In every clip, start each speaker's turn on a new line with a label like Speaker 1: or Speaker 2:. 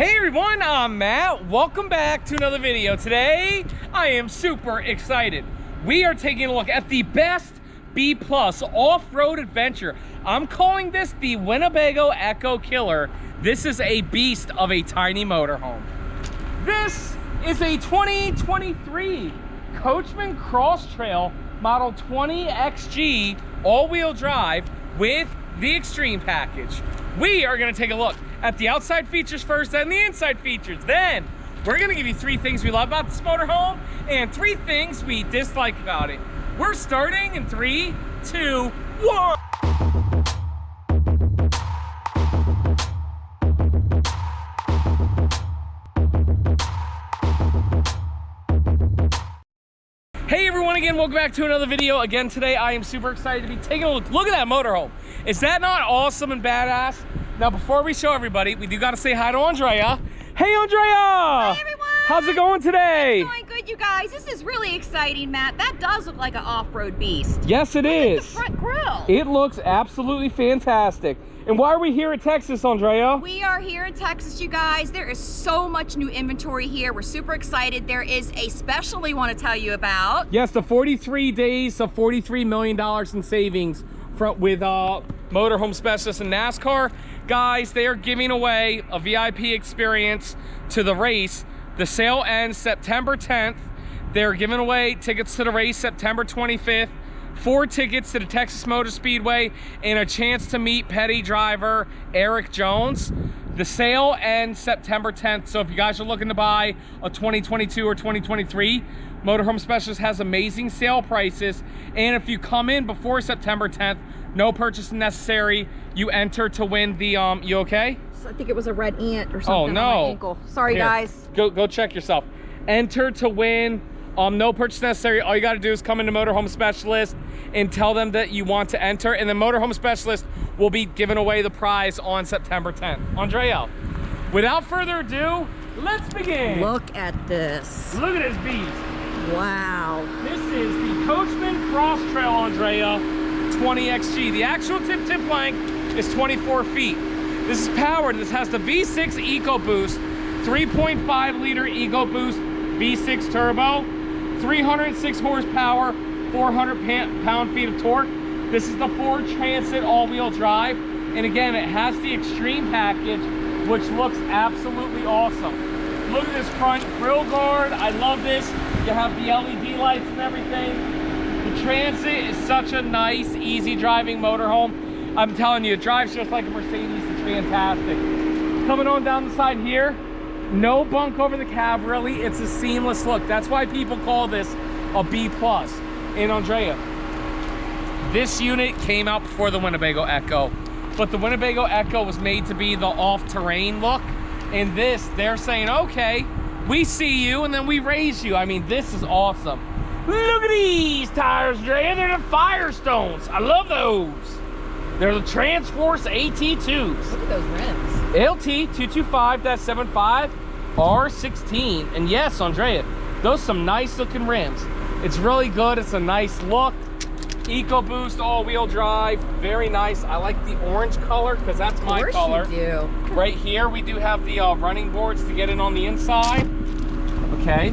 Speaker 1: Hey everyone, I'm Matt. Welcome back to another video. Today, I am super excited. We are taking a look at the best B plus off-road adventure. I'm calling this the Winnebago EKKO Killer. This is a beast of a tiny motorhome. This is a 2023 Coachmen Cross Trail Model 20 XG all-wheel drive with the Extreme package. We are gonna take a look at the outside features first and the inside features. Then we're gonna give you three things we love about this motorhome and three things we dislike about it. We're starting in three, two, one. Hey everyone again, welcome back to another video. Again today I am super excited to be taking a look. Look at that motorhome. Is that not awesome and badass? Now before we show everybody, we do gotta say hi to Andrea. Hey Andrea!
Speaker 2: Hi everyone!
Speaker 1: How's it going today?
Speaker 2: It's going good, you guys. This is really exciting, Matt. That does look like an off-road beast.
Speaker 1: Yes, it
Speaker 2: Look
Speaker 1: is.
Speaker 2: The front grill.
Speaker 1: It looks absolutely fantastic. And why are we here at Texas, Andrea?
Speaker 2: We are here in Texas, you guys. There is so much new inventory here. We're super excited. There is a special we want to tell you about.
Speaker 1: Yes, the 43 days of $43 million in savings from, with uh, Motorhome Specialists and NASCAR. Guys, they are giving away a VIP experience to the race. The sale ends September 10th. They're giving away tickets to the race September 25th, four tickets to the Texas Motor Speedway, and a chance to meet petty driver Erik Jones. The sale ends September 10th, so if you guys are looking to buy a 2022 or 2023, Motorhome Specialist has amazing sale prices, and if you come in before September 10th, no purchase necessary, you enter to win the, um, you okay?
Speaker 2: I think it was a red ant or something
Speaker 1: Oh
Speaker 2: on
Speaker 1: no!
Speaker 2: my ankle. Sorry,
Speaker 1: Here,
Speaker 2: guys.
Speaker 1: Go go check yourself. Enter to win. Um, no purchase necessary. All you got to do is come into Motorhome Specialist and tell them that you want to enter, and the Motorhome Specialist will be giving away the prize on September 10th. Andrea, without further ado, let's begin.
Speaker 2: Look at this.
Speaker 1: Look at this beast.
Speaker 2: Wow.
Speaker 1: This is the Coachmen Cross Trail Andrea 20XG. The actual tip tip length is 24 feet. This is powered. This has the V6 EcoBoost, 3.5 liter EcoBoost V6 turbo, 306 horsepower, 400 pound-feet of torque. This is the Ford Transit all-wheel drive. And again, it has the Extreme package, which looks absolutely awesome. Look at this front grill guard. I love this. You have the LED lights and everything. Transit is such a nice, easy driving motorhome. I'm telling you, it drives just like a Mercedes. It's fantastic. Coming on down the side here, no bunk over the cab, really. It's a seamless look. That's why people call this a B+. plus. And Andrea, this unit came out before the Winnebago EKKO, but the Winnebago EKKO was made to be the off-terrain look. And this, they're saying, okay, we see you and then we raise you. I mean, this is awesome. Look at these tires, Andrea. They're the Firestones. I love those. They're the Transforce AT2s.
Speaker 2: Look at those rims.
Speaker 1: LT225-75 R16. And yes, Andrea, those some nice looking rims. It's really good. It's a nice look. EcoBoost all-wheel drive. Very nice. I like the orange color because that's my
Speaker 2: of course
Speaker 1: color.
Speaker 2: You do.
Speaker 1: Right here, we do have the uh, running boards to get in on the inside. Okay,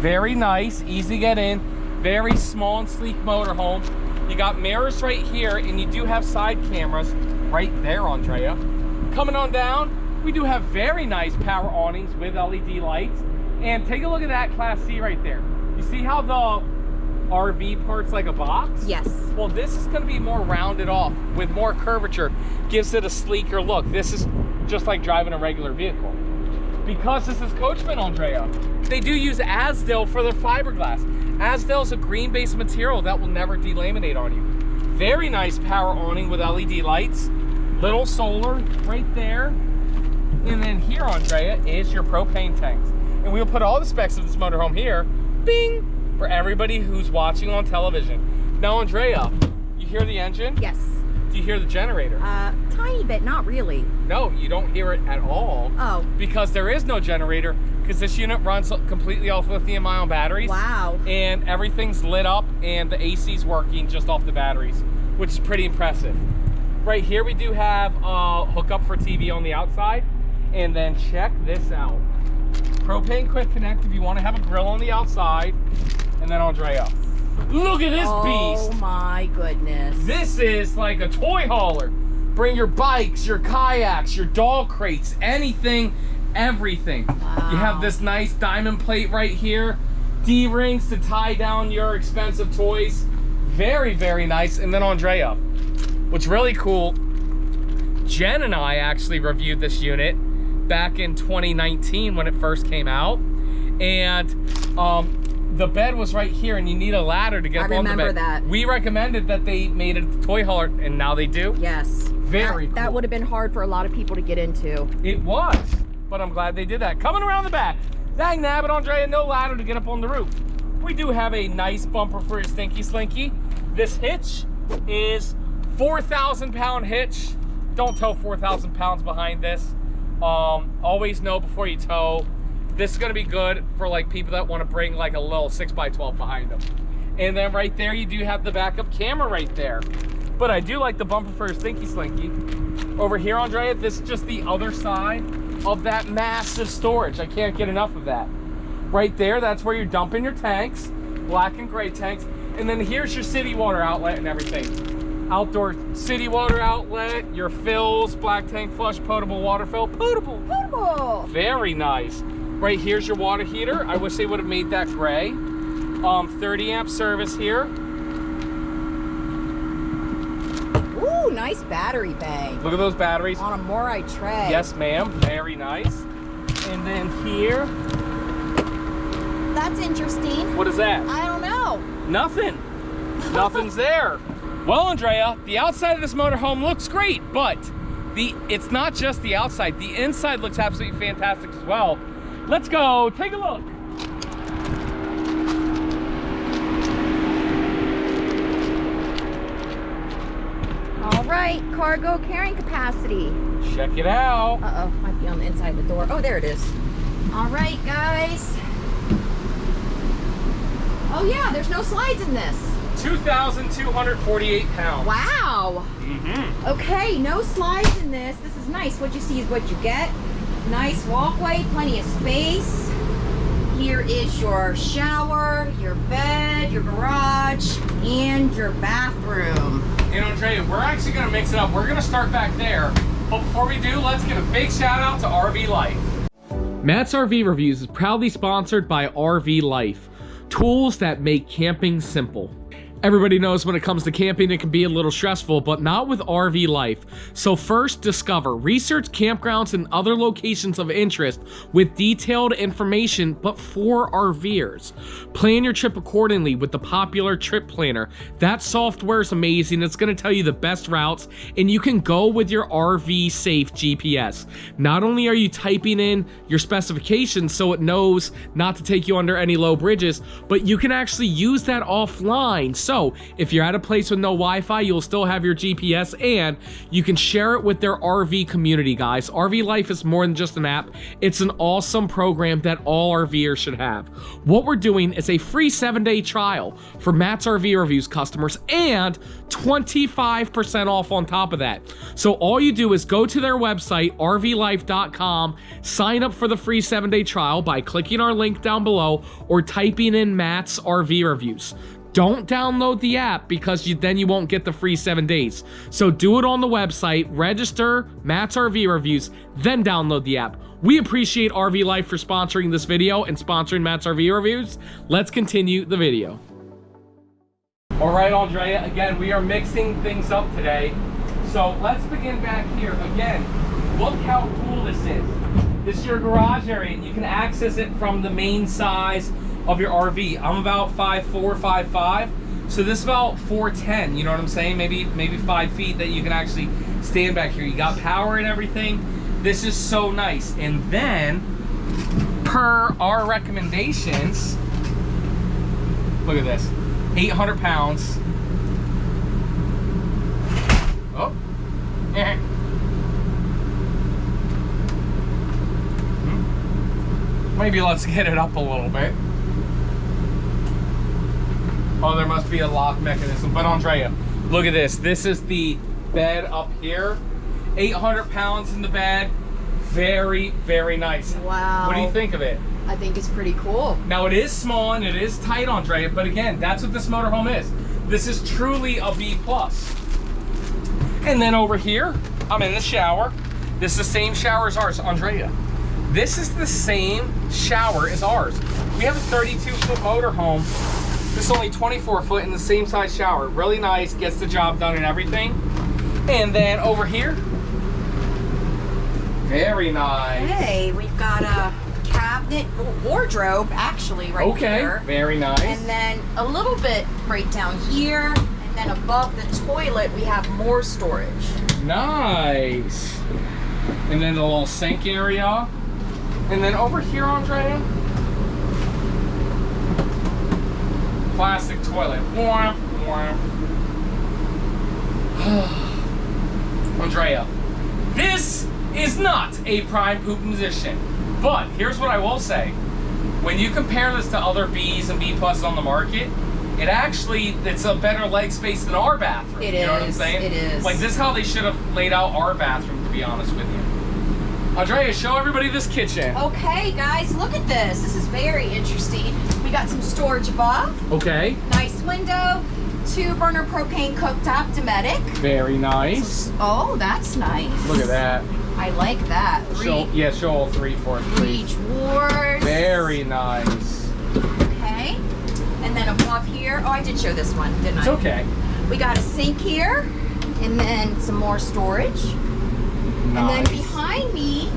Speaker 1: very nice, easy to get in. Very small and sleek motorhome. You got mirrors right here, and you do have side cameras right there, Andrea. Coming on down, we do have very nice power awnings with LED lights. And take a look at that Class C right there. You see how the RV part's like a box?
Speaker 2: Yes.
Speaker 1: Well, this is going to be more rounded off with more curvature. Gives it a sleeker look. This is just like driving a regular vehicle. Because this is Coachmen, Andrea, they do use Azdel for their fiberglass. Azdel is a green-based material that will never delaminate on you. Very nice power awning with LED lights. Little solar right there. And then here, Andrea, is your propane tanks. And we'll put all the specs of this motorhome here. Bing! For everybody who's watching on television. Now, Andrea, you hear the engine?
Speaker 2: Yes.
Speaker 1: Do you hear the generator?
Speaker 2: Uh, tiny bit, not really.
Speaker 1: No, you don't hear it at all.
Speaker 2: Oh,
Speaker 1: Because there is no generator, because this unit runs completely off lithium ion batteries.
Speaker 2: wow.
Speaker 1: And everything's lit up and the AC's working just off the batteries, which is pretty impressive. Right here we do have a hookup for TV on the outside. And then check this out. Propane quick connect if you want to have a grill on the outside. And then I'll dry Andrea, look at this
Speaker 2: oh
Speaker 1: beast.
Speaker 2: Oh my goodness.
Speaker 1: This is like a toy hauler. Bring your bikes, your kayaks, your dog crates, anything, everything. Wow. You have this nice diamond plate right here. D-rings to tie down your expensive toys. Very, very nice. And then Andrea, what's really cool, Jen and I actually reviewed this unit back in 2019 when it first came out. And um, the bed was right here and you need a ladder to get
Speaker 2: I
Speaker 1: up on the
Speaker 2: remember
Speaker 1: bed.
Speaker 2: that.
Speaker 1: We recommended that they made it a toy hauler and now they do.
Speaker 2: Yes.
Speaker 1: Very
Speaker 2: That, that
Speaker 1: cool.
Speaker 2: would have been hard for a lot of people to get into.
Speaker 1: It was, but I'm glad they did that. Coming around the back, dang nabbit, Andrea, no ladder to get up on the roof. We do have a nice bumper for your Stinky Slinky. This hitch is 4,000 pound hitch. Don't tow 4,000 pounds behind this. Um, always know before you tow. This is gonna be good for like people that wanna bring like a little 6x12 behind them. And then right there, you do have the backup camera right there. But I do like the bumper for your Stinky Slinky. Over here, Andrea, this is just the other side of that massive storage. I can't get enough of that. Right there, that's where you're dumping your tanks, black and gray tanks. And then here's your city water outlet and everything. Outdoor city water outlet, your fills, black tank flush, potable water fill, potable.
Speaker 2: Portable.
Speaker 1: Very nice. Right here's your water heater. I wish they would have made that gray. Um, 30 amp service here.
Speaker 2: Ooh, nice battery bank.
Speaker 1: Look at those batteries.
Speaker 2: On a Morai tray.
Speaker 1: Yes, ma'am. Very nice. And then here,
Speaker 2: That's interesting.
Speaker 1: what is that?
Speaker 2: I don't know.
Speaker 1: Nothing. Nothing's there. Well, Andrea, the outside of this motorhome looks great, but the it's not just the outside. The inside looks absolutely fantastic as well. Let's go take a look.
Speaker 2: All right, cargo carrying capacity.
Speaker 1: Check it out.
Speaker 2: Uh-oh, might be on the inside of the door. Oh, there it is. All right, guys. Oh yeah, there's no slides in this.
Speaker 1: 2,248 pounds.
Speaker 2: Wow.
Speaker 1: Mm-hmm.
Speaker 2: Okay, no slides in this. This is nice. What you see is what you get. Nice walkway, plenty of space. Here is your shower, your bed, your garage, and your bathroom.
Speaker 1: And Andrea, we're actually gonna mix it up. We're gonna start back there. But before we do, let's give a big shout out to RV Life. Matt's RV Reviews is proudly sponsored by RV Life, tools that make camping simple. Everybody knows when it comes to camping, it can be a little stressful, but not with RV Life. So first, discover, research campgrounds and other locations of interest with detailed information, but for RVers. Plan your trip accordingly with the popular Trip Planner. That software is amazing. It's going to tell you the best routes, and you can go with your RV safe GPS. Not only are you typing in your specifications so it knows not to take you under any low bridges, but you can actually use that offline. So if you're at a place with no Wi-Fi, you'll still have your GPS and you can share it with their RV community, guys. RV Life is more than just an app. It's an awesome program that all RVers should have. What we're doing is a free seven-day trial for Matt's RV Reviews customers and 25% off on top of that. So all you do is go to their website, rvlife.com, sign up for the free seven-day trial by clicking our link down below or typing in Matt's RV Reviews. Don't download the app because you, then you won't get the free seven days. So do it on the website, register Matt's RV Reviews, then download the app. We appreciate RV Life for sponsoring this video and sponsoring Matt's RV Reviews. Let's continue the video. All right, Andrea, again, we are mixing things up today. So let's begin back here. Again, look how cool this is. This is your garage area, and you can access it from the main size of your RV. I'm about 5'4", 5'5", so this is about 4'10", you know what I'm saying? Maybe maybe five feet that you can actually stand back here. You got power and everything. This is so nice. And then, per our recommendations, look at this, 800 pounds. Oh. Maybe let's get it up a little bit. Oh, there must be a lock mechanism. But Andrea, look at this. This is the bed up here. 800 pounds in the bed, Very, very nice.
Speaker 2: Wow.
Speaker 1: What do you think of it?
Speaker 2: I think it's pretty cool.
Speaker 1: Now it is small and it is tight, Andrea, but again, that's what this motorhome is. This is truly a B plus. And then over here, I'm in the shower. This is the same shower as ours, Andrea. This is the same shower as ours. We have a 32 foot motorhome. This is only 24 foot in the same size shower. Really nice, gets the job done and everything. And then over here, very nice.
Speaker 2: Hey, we've got a cabinet oh, wardrobe actually right
Speaker 1: okay,
Speaker 2: here.
Speaker 1: very nice.
Speaker 2: And then a little bit right down here. And then above the toilet, we have more storage.
Speaker 1: Nice. And then the little sink area. And then over here, Andrea, plastic toilet. Andrea, this is not a prime poop position. But here's what I will say. When you compare this to other Bs and B pluses on the market, it actually, it's a better leg space than our bathroom.
Speaker 2: It
Speaker 1: you know what I'm
Speaker 2: is,
Speaker 1: saying?
Speaker 2: it is.
Speaker 1: Like this is how they should have laid out our bathroom, to be honest with you. Andrea, show everybody this kitchen.
Speaker 2: Okay, guys, look at this. This is very interesting. We got some storage above.
Speaker 1: Okay,
Speaker 2: Nice window. Two burner propane cooktop, Dometic.
Speaker 1: very nice.
Speaker 2: Oh, that's nice.
Speaker 1: Look at that.
Speaker 2: I like that. Three,
Speaker 1: Show, yeah, show all three for us, please.
Speaker 2: each wars.
Speaker 1: Very nice.
Speaker 2: Okay. And then above here, oh, I did show this one, didn't
Speaker 1: It's
Speaker 2: I?
Speaker 1: okay.
Speaker 2: We got a sink here, and then some more storage. And then behind me,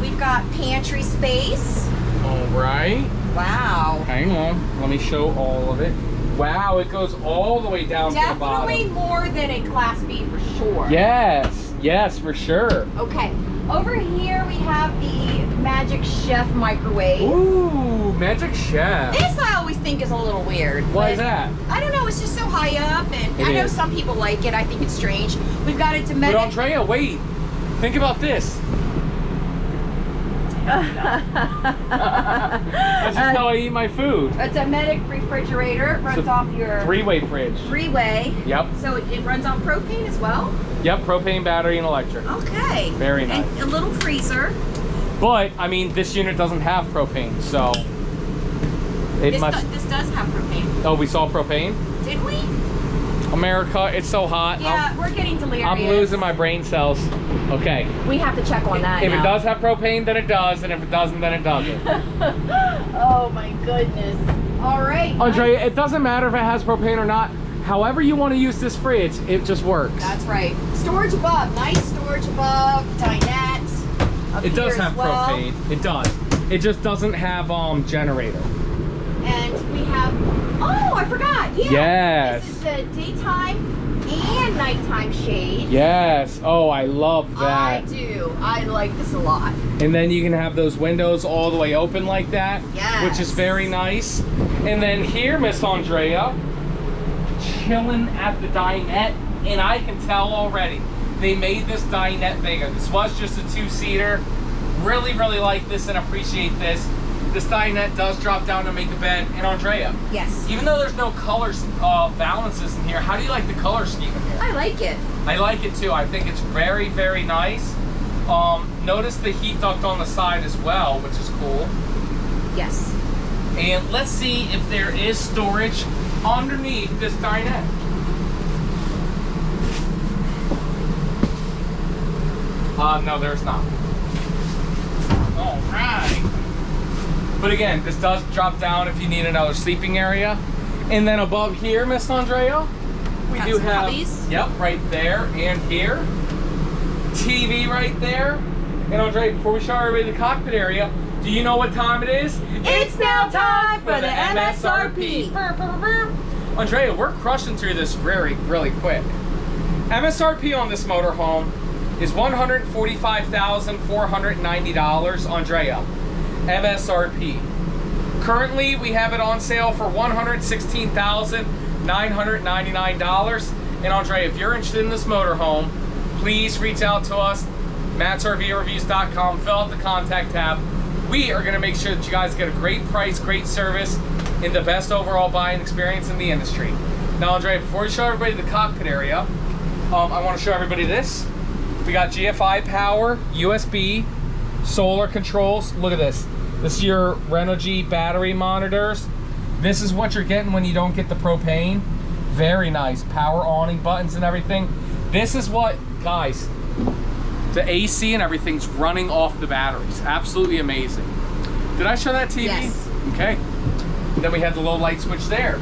Speaker 2: we've got pantry space.
Speaker 1: All right.
Speaker 2: Wow.
Speaker 1: Hang on. Let me show all of it. Wow, it goes all the way down to the
Speaker 2: Definitely more than a Class B for sure.
Speaker 1: Yes, yes, for sure.
Speaker 2: Okay. Over here, we have the Magic Chef microwave.
Speaker 1: Ooh, Magic Chef.
Speaker 2: This I always think is a little weird.
Speaker 1: Why is that?
Speaker 2: I don't know. It's just so high up, and
Speaker 1: It
Speaker 2: I know
Speaker 1: is.
Speaker 2: some people like it. I think it's strange. We've got a
Speaker 1: But
Speaker 2: Dometic.
Speaker 1: Andrea, wait. Think about this. That's just how I eat my food.
Speaker 2: It's a medic refrigerator. It runs off your
Speaker 1: Three-way fridge.
Speaker 2: three-way.
Speaker 1: Yep.
Speaker 2: So it, it runs on propane as well.
Speaker 1: Yep, propane, battery, and electric.
Speaker 2: Okay.
Speaker 1: Very nice.
Speaker 2: And a little freezer.
Speaker 1: But, I mean, this unit doesn't have propane, so... It
Speaker 2: This,
Speaker 1: must...
Speaker 2: do- this does have propane.
Speaker 1: Oh, we saw propane?
Speaker 2: Did we?
Speaker 1: America, it's so hot.
Speaker 2: Yeah, we're getting delirious.
Speaker 1: I'm, I'm losing my brain cells. Okay.
Speaker 2: We have to check on that
Speaker 1: If it does have propane, then it does, and if it doesn't, then it doesn't.
Speaker 2: oh my goodness. All right.
Speaker 1: Andrea, it doesn't matter if it has propane or not. However you want to use this fridge, it just works.
Speaker 2: That's right. Storage above. Nice storage above. Dinette.
Speaker 1: It does have
Speaker 2: well.
Speaker 1: propane. It does. It just doesn't have um generator.
Speaker 2: And we have. Oh, I forgot. Yeah.
Speaker 1: Yes.
Speaker 2: This is the daytime and nighttime shade.
Speaker 1: Yes. Oh, I love that.
Speaker 2: I do. I like this a lot.
Speaker 1: And then you can have those windows all the way open like that,
Speaker 2: Yes.
Speaker 1: which is very nice. And then here, Miss Andrea, chilling at the dinette, and I can tell already they made this dinette bigger. This was just a two-seater. Really, really like this and appreciate this. This dinette does drop down to make a bed. And Andrea,
Speaker 2: Yes.
Speaker 1: even though there's no color uh, balances in here, how do you like the color scheme in here?
Speaker 2: I like it.
Speaker 1: I like it too. I think it's very, very nice. Um, notice the heat duct on the side as well, which is cool.
Speaker 2: Yes.
Speaker 1: And let's see if there is storage underneath this dinette. Uh, no, there's not. All right. But again, this does drop down if you need another sleeping area. And then above here, Miss Andrea, we
Speaker 2: Got
Speaker 1: do have,
Speaker 2: cubbies.
Speaker 1: yep, right there and here. TV right there. And Andrea, before we show everybody the cockpit area, do you know what time it is?
Speaker 2: It's now time for the MSRP.
Speaker 1: Andrea, we're crushing through this very, really quick. MSRP on this motorhome is $145,490, Andrea. MSRP. Currently, we have it on sale for $116,999. And Andre, if you're interested in this motorhome, please reach out to us, mattsrvreviews.com, fill out the contact tab. We are gonna make sure that you guys get a great price, great service, and the best overall buying experience in the industry. Now, Andre, before we show everybody the cockpit area, um, I wanna show everybody this. We got GFI power, USB, solar controls. Look at this. This is your Renogy battery monitors. This is what you're getting when you don't get the propane. Very nice. Power awning buttons and everything. This is what, guys, the AC and everything's running off the batteries. Absolutely amazing. Did I show that TV?
Speaker 2: Yes.
Speaker 1: Okay. Then we had the low light switch there.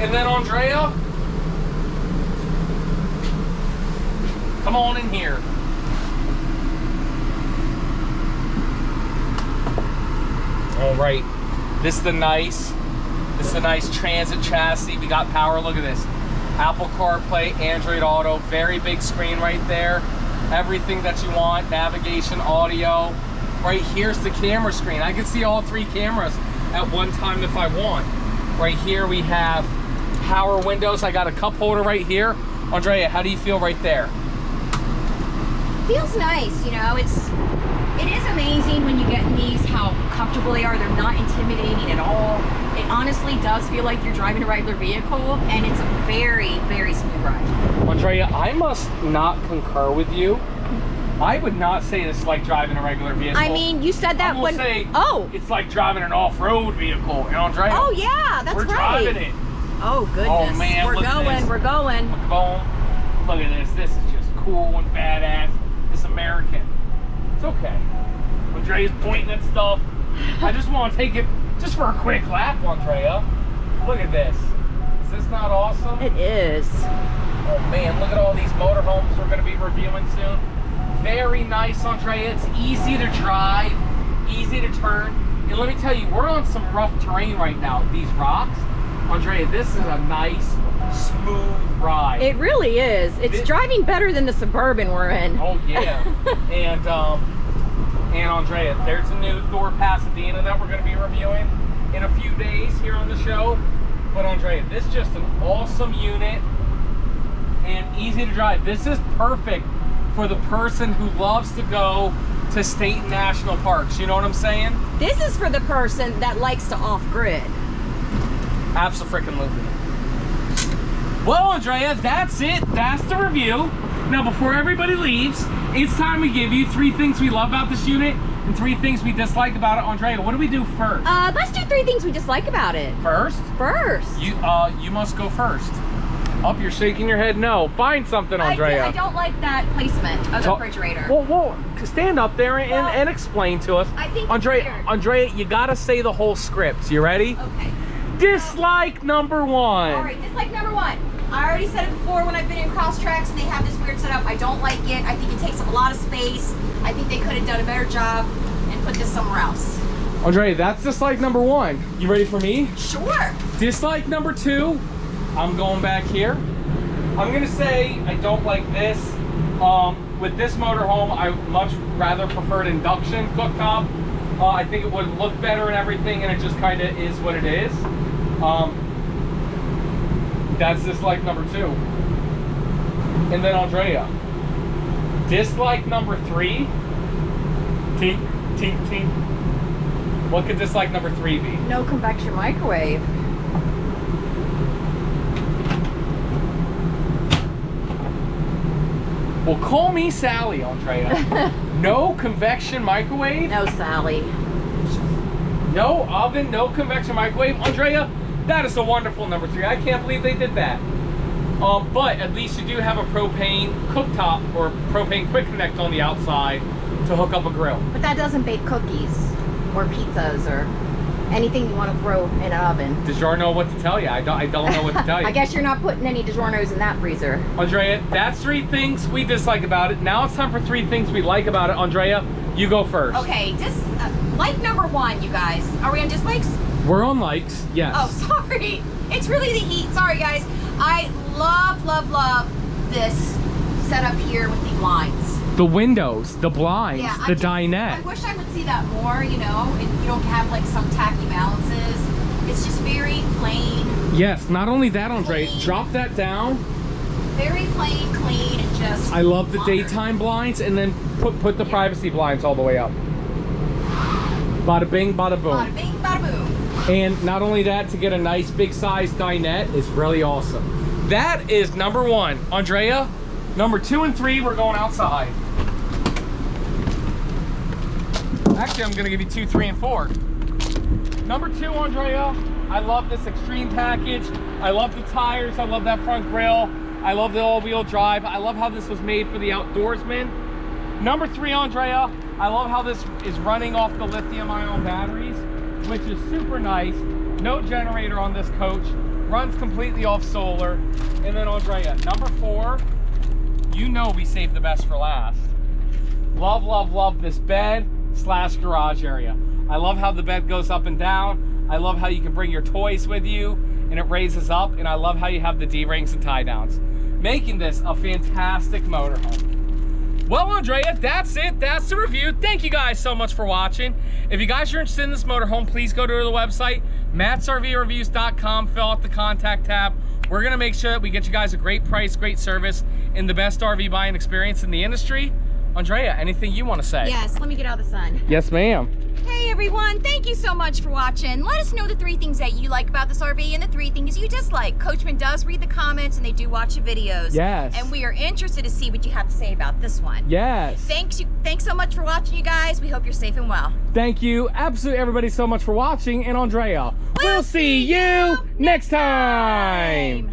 Speaker 1: And then Andrea, come on in here. All right. This is the nice, this is the nice transit chassis. We got power, look at this. Apple CarPlay, Android Auto, very big screen right there. Everything that you want, navigation, audio. Right here's the camera screen. I can see all three cameras at one time if I want. Right here we have power windows. I got a cup holder right here. Andrea, how do you feel right there?
Speaker 2: Feels nice, you know, it's, amazing when you get in these how comfortable they are. They're not intimidating at all. It honestly does feel like you're driving a regular vehicle and it's a very, very smooth ride.
Speaker 1: Andrea, I must not concur with you. I would not say this is like driving a regular vehicle.
Speaker 2: I mean, you said that
Speaker 1: I'm
Speaker 2: when,
Speaker 1: say
Speaker 2: oh,
Speaker 1: it's like driving an off-road vehicle. And Andrea,
Speaker 2: oh yeah, that's
Speaker 1: we're
Speaker 2: right.
Speaker 1: driving it.
Speaker 2: Oh goodness,
Speaker 1: Oh, man,
Speaker 2: we're
Speaker 1: look at
Speaker 2: going,
Speaker 1: this.
Speaker 2: we're going.
Speaker 1: Boom. Look at this. This is just cool and badass. It's American. It's okay. Andrea's pointing at stuff. I just want to take it just for a quick lap, Andrea. Look at this. Is this not awesome?
Speaker 2: It is.
Speaker 1: Oh man, look at all these motorhomes we're going to be reviewing soon. Very nice, Andrea. It's easy to drive, easy to turn. And let me tell you, we're on some rough terrain right now. These rocks. Andrea, this is a nice, smooth ride.
Speaker 2: It really is. It's
Speaker 1: It-
Speaker 2: driving better than the Suburban we're in.
Speaker 1: Oh yeah. and um and Andrea, there's a new Thor Pasadena that we're gonna be reviewing in a few days here on the show. But Andrea, this is just an awesome unit and easy to drive. This is perfect for the person who loves to go to state and national parks. You know what I'm saying?
Speaker 2: This is for the person that likes to off-grid.
Speaker 1: Absolutely. Well, Andrea, that's it. That's the review. Now, before everybody leaves, it's time we give you three things we love about this unit and three things we dislike about it. Andrea, what do we do first?
Speaker 2: Uh, let's do three things we dislike about it.
Speaker 1: first,
Speaker 2: First.
Speaker 1: you uh, you must go first. Up, you're shaking your head. No, find something,
Speaker 2: I,
Speaker 1: Andrea.
Speaker 2: I don't like that placement of the refrigerator.
Speaker 1: Well, well, stand up there and,
Speaker 2: Well,
Speaker 1: and explain to us.
Speaker 2: I think
Speaker 1: Andrea. Andrea, you gotta say the whole script. You ready?
Speaker 2: okay.
Speaker 1: Dislike number one.
Speaker 2: All right, dislike number one. I already said it before when I've been in cross tracks and they have this weird setup. I don't like it. I think it takes up a lot of space. I think they could have done a better job and put this somewhere else.
Speaker 1: Andre, that's dislike number one. You ready for me?
Speaker 2: Sure.
Speaker 1: Dislike number two, I'm going back here. I'm gonna say I don't like this. Um, with this motorhome, I much rather preferred induction cooktop. Uh, I think it would look better and everything, and it just kind of is what it is. Um, that's dislike number two. And then Andrea, dislike number three. Tink, tink, tink. What could dislike number three be?
Speaker 2: No convection microwave.
Speaker 1: Well, call me Sally, Andrea. no convection microwave,
Speaker 2: No, Sally.
Speaker 1: no oven, no convection microwave. Andrea, that is a wonderful number three. I can't believe they did that. Um, but at least you do have a propane cooktop or propane quick connect on the outside to hook up a grill.
Speaker 2: But that doesn't bake cookies or pizzas or anything you want to throw in an oven.
Speaker 1: DiGiorno know what to tell you. I don't, I don't know what to tell you.
Speaker 2: I guess you're not putting any DiGiorno's in that freezer.
Speaker 1: Andrea, that's three things we dislike about it. Now it's time for three things we like about it. Andrea, you go first.
Speaker 2: Okay, dis uh, like number one, you guys. Are we on dislikes?
Speaker 1: We're on likes, yes.
Speaker 2: Oh, sorry. It's really the heat. Sorry, guys. I love, love, love this setup here with the blinds.
Speaker 1: The windows, the blinds,
Speaker 2: I
Speaker 1: the dinette.
Speaker 2: I wish I would see that more, you know, and you don't have like some tacky balances. It's just very plain,
Speaker 1: Yes, not only that, Andre,
Speaker 2: Clean.
Speaker 1: drop that down.
Speaker 2: very plain, clean, and just.
Speaker 1: I love the
Speaker 2: modern.
Speaker 1: daytime blinds and then put put the privacy blinds all the way up. Bada bing, bada boom.
Speaker 2: Bada bing, bada boom.
Speaker 1: And not only that, to get a nice big size dinette is really awesome. That is number one. Andrea, number two and three, we're going outside. Actually, I'm gonna give you two, three, and four. Number two, Andrea, I love this extreme package. I love the tires. I love that front grille. I love the all-wheel drive. I love how this was made for the outdoorsman. Number three, Andrea, I love how this is running off the lithium ion batteries, which is super nice. No generator on this coach. Runs completely off solar. And then Andrea, number four, you know we saved the best for last. Love, love, love this bed slash garage area. I love how the bed goes up and down. I love how you can bring your toys with you and it raises up. And I love how you have the D-rings and tie downs, making this a fantastic motorhome. Well, Andrea, that's it. That's the review. Thank you guys so much for watching. If you guys are interested in this motorhome, please go to the website, mattsrvreviews.com, fill out the contact tab. We're going to make sure that we get you guys a great price, great service, and the best RV buying experience in the industry. Andrea, anything you want to say?
Speaker 2: Yes, let me get out of the sun.
Speaker 1: Yes, ma'am.
Speaker 2: Hey everyone, thank you so much for watching. Let us know the three things that you like about this RV and the three things you dislike. Coachmen does read the comments and they do watch the videos.
Speaker 1: Yes.
Speaker 2: And we are interested to see what you have to say about this one.
Speaker 1: Yes.
Speaker 2: Thanks you thanks so much for watching you guys. We hope you're safe and well.
Speaker 1: Thank you, absolutely everybody, so much for watching. And Andrea, we'll, see you next time.